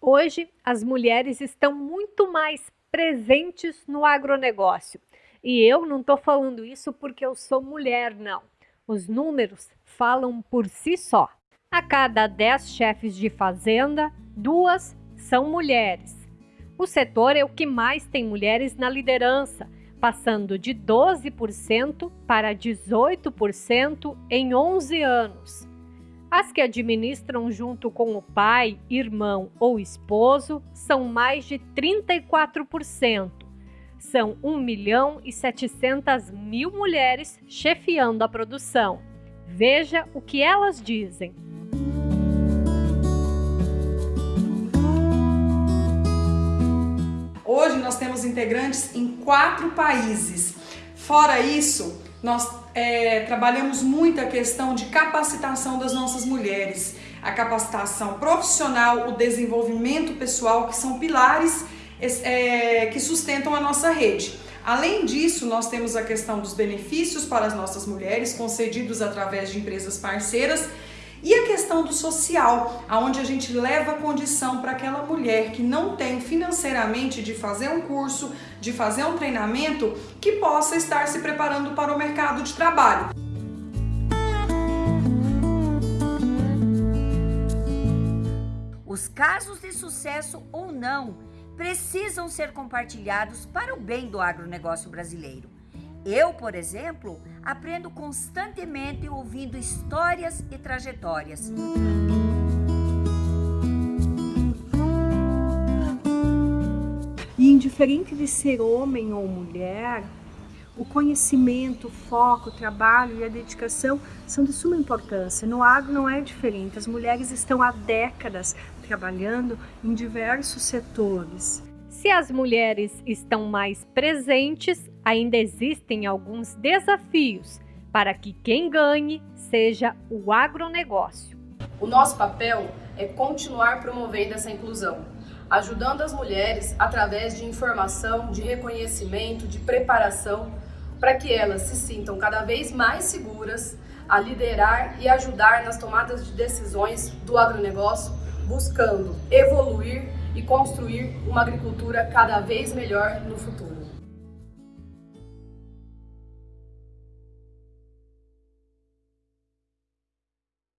Hoje, as mulheres estão muito mais presentes no agronegócio. E eu não estou falando isso porque eu sou mulher, não. Os números falam por si só. A cada 10 chefes de fazenda, duas são mulheres. O setor é o que mais tem mulheres na liderança, passando de 12% para 18% em 11 anos. As que administram junto com o pai, irmão ou esposo são mais de 34%. São 1 milhão e 700 mil mulheres chefiando a produção. Veja o que elas dizem. Hoje nós temos integrantes em quatro países. Fora isso, nós é, trabalhamos muito a questão de capacitação das nossas mulheres, a capacitação profissional, o desenvolvimento pessoal, que são pilares é, que sustentam a nossa rede. Além disso, nós temos a questão dos benefícios para as nossas mulheres, concedidos através de empresas parceiras, e a questão do social, aonde a gente leva a condição para aquela mulher que não tem financeiramente de fazer um curso, de fazer um treinamento, que possa estar se preparando para o mercado de trabalho. Os casos de sucesso ou não precisam ser compartilhados para o bem do agronegócio brasileiro. Eu, por exemplo, aprendo constantemente ouvindo histórias e trajetórias. E indiferente de ser homem ou mulher, o conhecimento, o foco, o trabalho e a dedicação são de suma importância. No agro não é diferente. As mulheres estão há décadas trabalhando em diversos setores. Se as mulheres estão mais presentes, ainda existem alguns desafios para que quem ganhe seja o agronegócio. O nosso papel é continuar promovendo essa inclusão, ajudando as mulheres através de informação, de reconhecimento, de preparação, para que elas se sintam cada vez mais seguras a liderar e ajudar nas tomadas de decisões do agronegócio, buscando evoluir e construir uma agricultura cada vez melhor no futuro.